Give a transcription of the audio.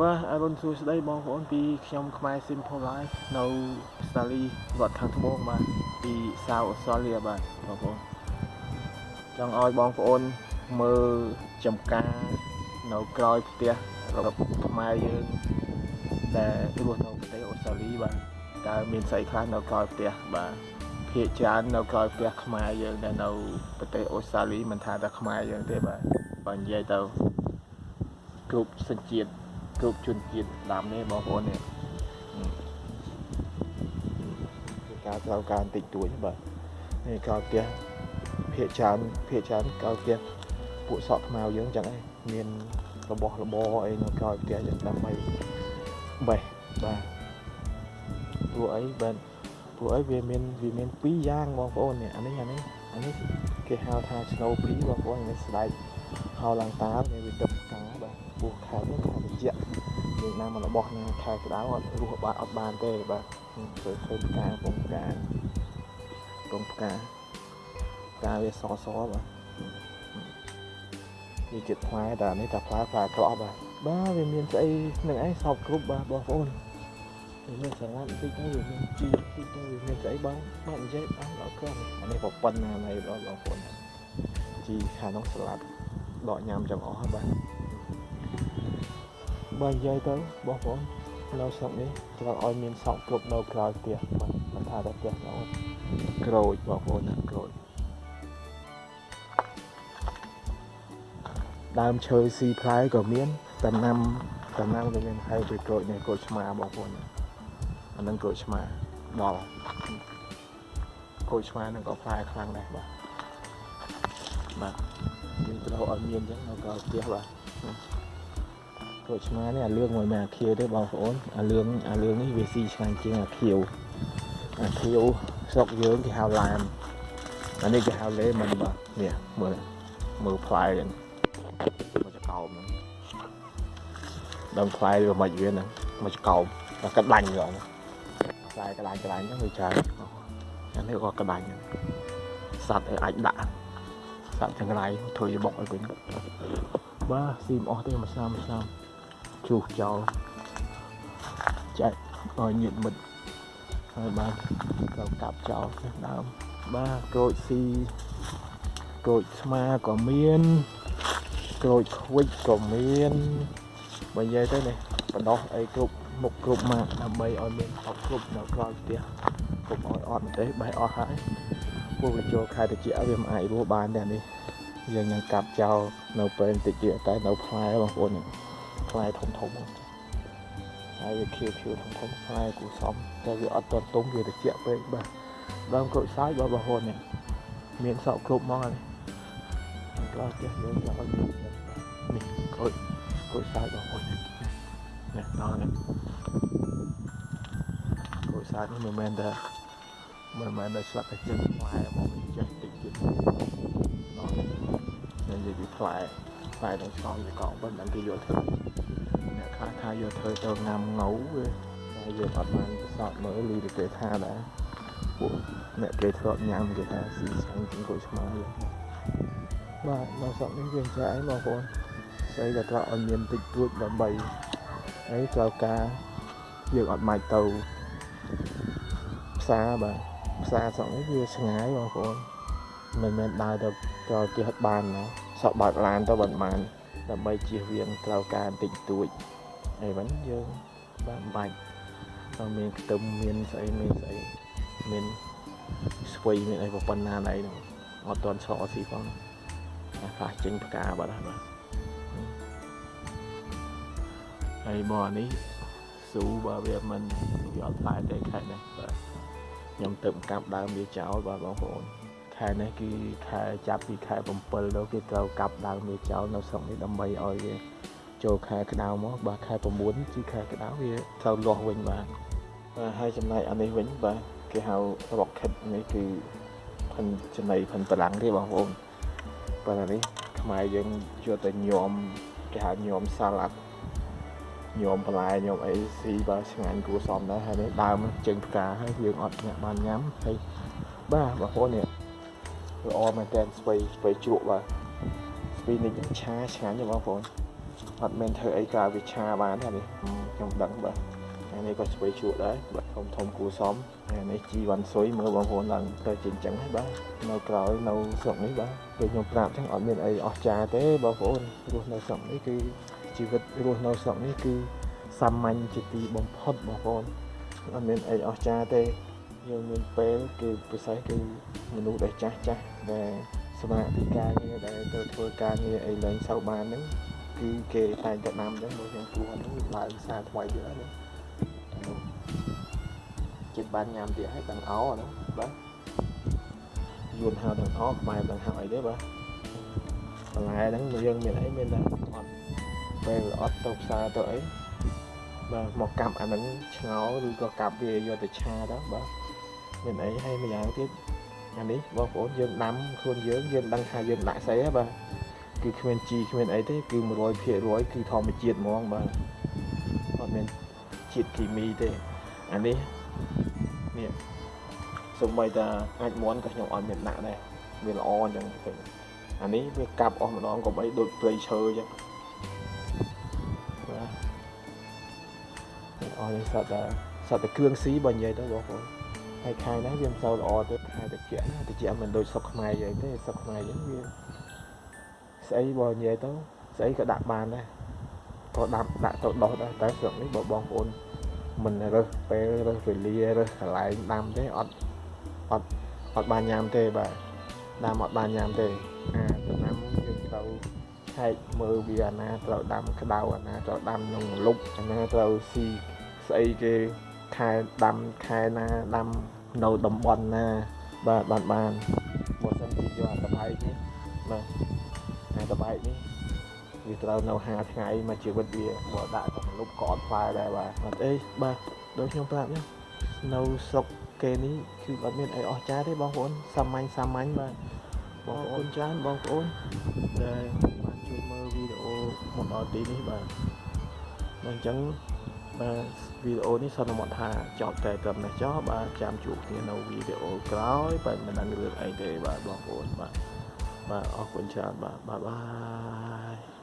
បាទអរុនសួស្តីបងប្អូនពីខ្ញុំខ្មែរ Simple Life នៅស្តាលីរដ្ឋខាងត្បូងបាទពីសាវអូស្ត្រាលីបាទបងប្អូនចង់ឲ្យបងប្អូនមើលចំការនៅក្រោយផ្ទះរបស់ខ្មែរយើងដែលរស់នៅប្រទេសអូស្ត្រាលីបាទតើមានស្អីខ្លះនៅក្រោយផ្ទះបាទភាគច្រើននៅក្រោយផ្ទះខ្មែរយើងដែលនៅប្រទេសអូស្ត្រាលីមិនថាតែខ្មែរយើងទេបាទបើនិយាយទៅគ្រប់សញ្ជាតិ គ្រប់ជនជាតិដើមនេះបងប្អូននេះគឺការត្រូវការបន្តិចតួចបាទនេះក្រោយផ្ទះភាគច្រើនភាគច្រើនក្រោយផ្ទះពួកសក់ខ្មៅយើងចឹងឯងមានរបស់របរអីនៅក្រោយផ្ទះចឹងដើម្បីបេះបាទព្រោះអីបាទព្រោះអីវាមានវាមានពីរយ៉ាងបងប្អូននេះអានេះអានេះអានេះគេហៅថា snow pea បងប្អូននេះស្បែកហៅឡើងតាវាវាទឹកផ្កាបាទពោះខែនេះខែ ត្រជាក់យើងណាមករបស់ណាខែក្តៅអត់រស់បាទអត់បានទេបាទឃើញឃើញផ្កាពងផ្កាពងផ្កាផ្កាវាសសបាទវាជាផ្លែតែនេះតែផ្លែផ្លែក្រក់បាទបាទវាមានស្អីនឹងឯងសពគ្រប់បាទបងប្អូនវាមានសាឡាត់បន្តិចទៅវាមានជីបន្តិចទៅវាមានស្អីបងបាទនិយាយអស់ដល់ក្រំអានេះប្រប៉ុណ្ណាណៃបងប្អូនជីខាងនោះសាឡាត់ដកញ៉ាំចង់អស់បាទ បើនិយាយទៅបងប្អូននៅស្រុកនេះត្រូវឲ្យមានសក់គ្រប់នៅក្រៅផ្ទះបាទមិនថាតែផ្ទះនៅក្រូចបងប្អូនណាក្រូចដើមឈើស៊ីផ្លែក៏មានដំណាំដំណាំក៏មានហើយពីក្រូចនេះក្រូចឆ្មាបងប្អូនអានឹងក្រូចឆ្មាដល់ក្រូចឆ្មានឹងក៏ផ្លែខ្លាំងដែរបាទបាទយើងត្រូវឲ្យមានអញ្ចឹងនៅក្រៅផ្ទះបាទ ក្រូចឆ្មានេះអាលឿងមួយមិនអាខៀវទេបងប្អូនអាលឿងអាលឿងនេះវាស៊ីឆ្ងាញ់ជាងអាខៀវអាខៀវស្រុកយើងគេហៅឡែមអានេះគេហៅលេមិនបាទនេះមើលមើលផ្លែហ្នឹងមកចកោមហ្នឹងដើមផ្លែវាមិនវាហ្នឹងមកចកោមតែក្តាញ់ហ្មងផ្លែក្តាញ់ក្តាញ់ហ្នឹងវាច្រើនអានេះក៏ក្តាញ់សត្វឲ្យអាចដាក់សត្វចង្រៃធ្វើជាបុកឲ្យវិញបាទស៊ីមអស់ទេមួយឆ្នាំមួយឆ្នាំ ជុះចោលចែកឲ្យញាតិមិត្តហើយបាទត្រូវកាប់ចោលផ្ទះដើមបាទក្រូចស៊ីក្រូចស្មាក៏មានក្រូចខ្វិចក៏មានបើនិយាយទៅនេះបដោះអីគ្រប់មុខគ្រប់ម៉ាកដើម្បីឲ្យមានអត់គ្រប់នៅក្រោយផ្ទះគ្រប់ឲ្យអត់ទេបេះអស់ហើយពួកវាចូលខែតិចវាមិនអាចរស់បានទេនេះយើងនឹងកាប់ចោលនៅពេលបន្តិចទៀតតែនៅផ្លែបងប្អូន ផ្លែធំធំហើយវាខៀវខៀវធំធំផ្លែគូសំតែវាអត់តទុំវាត្រជាក់ពេកបាទដើមក្រូចសើចបងប្អូននេះមានសក់គ្រប់មកហើយក្រោយផ្ទះយើងយកឲ្យមាននេះក្រូចក្រូចសើចបងប្អូននេះដល់នេះក្រូចសើចនេះមិនមែនតែមិនមែនតែស្លាប់តែចិត្តផ្លែមកវិញចេះតិចទៀតដល់និយាយពីផ្លែផ្លែនឹងឆ្លងវាកង់មិនដឹងគេយកធ្វើអ្នក ខ្លះថាយកធ្វើទៅងាំងៅវាតែយើងអត់បានប្រសពមើលលីគេថាដែរពួកអ្នកគេធ្លាប់ញ៉ាំគេថាស៊ីឆ្ងាញ់ជាងក្រូចឆ្មាយើងបាទនៅស្រុកនេះវាចាអីបងប្អូនស្អីក៏ត្រូវឲ្យមានតិចតួចដើម្បីអីត្រូវការយើងអត់ម៉ាច់ទៅផ្សារបាទផ្សារស្រុកនេះវាឆ្ងាយបងប្អូនមិនមែនដើរទៅទៅផ្ទះបានណាសក់បើកឡានទៅមិនបានដើម្បីជៀសវាងត្រូវការបន្តិចតួច អីវិញយើងបានបាច់តែមានខ្ទឹមមានស្អីមានស្អីមានស្វ័យមានអីប៉ុណ្ណាណៃហ្នឹងអត់ទាន់សអស៊ីផងតែផ្លាស់ចេញផ្កាបាត់ហើយបាទហើយបងនេះស៊ូបើវាមិនវាអត់តែទេខែនេះបាទខ្ញុំទៅកាប់ដើមវាចោលបាទបងប្អូនខែនេះគឺខែចាប់ពីខែ7ដល់គេត្រូវកាប់ដើមវាចោលនៅស្រុកនេះដើម្បីឲ្យវា ចូលខែក្តៅមកបាទខែ9គឺខែក្តៅវាត្រូវលាស់វិញបាទហើយចំណែកអានេះវិញបាទគេហៅ rocket នេះគឺផិនចំណៃផិនបលាំងទេបងប្អូនបាទនេះខ្មែរយើងយកទៅញោមគេហៅញោមសាឡាត់ញោមបន្លែញោមអីស៊ីបើឆ្ងាញ់គួរសមដែរហើយនេះដើមជើងផ្កាហើយយើងអត់អ្នកបានញ៉ាំហើយបាទបងប្អូននេះល្អមែនតើស្បៃស្បៃជ្រក់បាទស្បៃនេះឆាឆ្ងាញ់ទេបងប្អូន អត់មែនធ្វើអីក្រៅវិឆាបានទេនេះខ្ញុំដឹងបាទអានេះក៏ស្វ័យជក់ដែរបាទធំធំគួសមអានេះជីវ៉ាន់ស៊ុយមើលបងប្អូនឡើងទៅជាអញ្ចឹងហ្នឹងបាទនៅក្រោយនៅស្រុកនេះបាទពេលខ្ញុំប្រាប់អញ្ចឹងអត់មានអីអស្ចារ្យទេបងប្អូនរស់នៅស្រុកនេះគឺជីវិតរស់នៅស្រុកនេះគឺសាមញ្ញជាទីបំផុតបងប្អូនអត់មានអីអស្ចារ្យទេយើងមានពេលគឺពិសេសគឺមនុស្សដែលចាស់ចាស់ដែលសម្រាប់ពីការងារដែលទៅធ្វើការងារអីលែងសូវបានហ្នឹង គឺគេតែងតែដាំចឹងបើខ្ញុំគួរហ្នឹងឡើងសារថ្មីទៀតហ្នឹងចិត្តបានញ៉ាំទៀតហើយទាំងអោហ្នឹងបាទយួនហៅទាំងអោខ្មែរទាំងហៅអីទេបាទបន្លែហ្នឹងយើងមានអីមានតែអត់ពេលអត់ទៅផ្សារទៅអីបាទមកកាប់អាហ្នឹងឆ្ងោឬក៏កាប់វាយកទៅឆាទៅបាទមានអីហើយម្យ៉ាងទៀតអានេះបងប្អូនយើងដាំខ្លួនយើងយើងដឹងថាយើងដាក់ស្អីហ៎បាទ គឺគ្មានជីគ្មានអីទេគឺ100%គឺធម្មជាតិហ្មងបាទអត់មានជាតិគីមីទេអានេះនេះសូម្បីតែអាចមន់ក៏ខ្ញុំអត់មានដាក់ដែរវាល្អអញ្ចឹងឃើញអានេះវាកាប់អស់ម្ដងកុំអីដូចព្រៃឈើអញ្ចឹងបាទអស់នេះសត្វតែសត្វតែគ្រឿងស៊ីបើនិយាយទៅបងប្អូនហើយខែនេះវាមិនសូវល្អទេខែតិចណាតិចមិនដូចសុកខ្មែរយើងទេសុកខ្មែរយើងវា ស្អីបើនិយាយទៅស្អីក៏ដាក់បានដែរក៏ដាក់ដាក់ទៅដោះដែរតែស្រុកនេះបើបងប្អូនមិនរើសពេលរើសវេលារើសកន្លែងដាំទេអត់អត់អត់បានញ៉ាំទេបាទដាំអត់បានញ៉ាំទេអាដំណាំយើងត្រូវឆែកមើលវាអាណាត្រូវដាំក្តៅអាណាត្រូវដាំក្នុងលុបអាណាត្រូវស៊ីស្អីគេខែដាំខែណាដាំនៅតំបន់ណាបាទបានបានបើសិនជាយកអាតបែកនេះបាទអាត បែកនេះវាត្រូវនៅ5ថ្ងៃមួយជីវិតវាបើដាក់ទៅលុបក៏អត់ផ្លែដែរបាទអត់អីបាទដូចខ្ញុំប្រាប់នេះនៅស្រុកគេនេះគឺអត់មានអីអស្ចារ្យទេបងប្អូនសាមញ្ញសាមញ្ញបាទបងប្អូនច្រើនបងប្អូនដែលបានជួយមើលវីដេអូមកដល់ទីនេះបាទអញ្ចឹងបាទវីដេអូនេះសន្មតថាចប់តែត្រឹមនេះចុះបាទចាំជួបគ្នានៅវីដេអូក្រោយបាទមិនដឹងរឿងអីទេបាទបងប្អូនបាទ បាទអរគុណច្រើនបាទបាយបាយ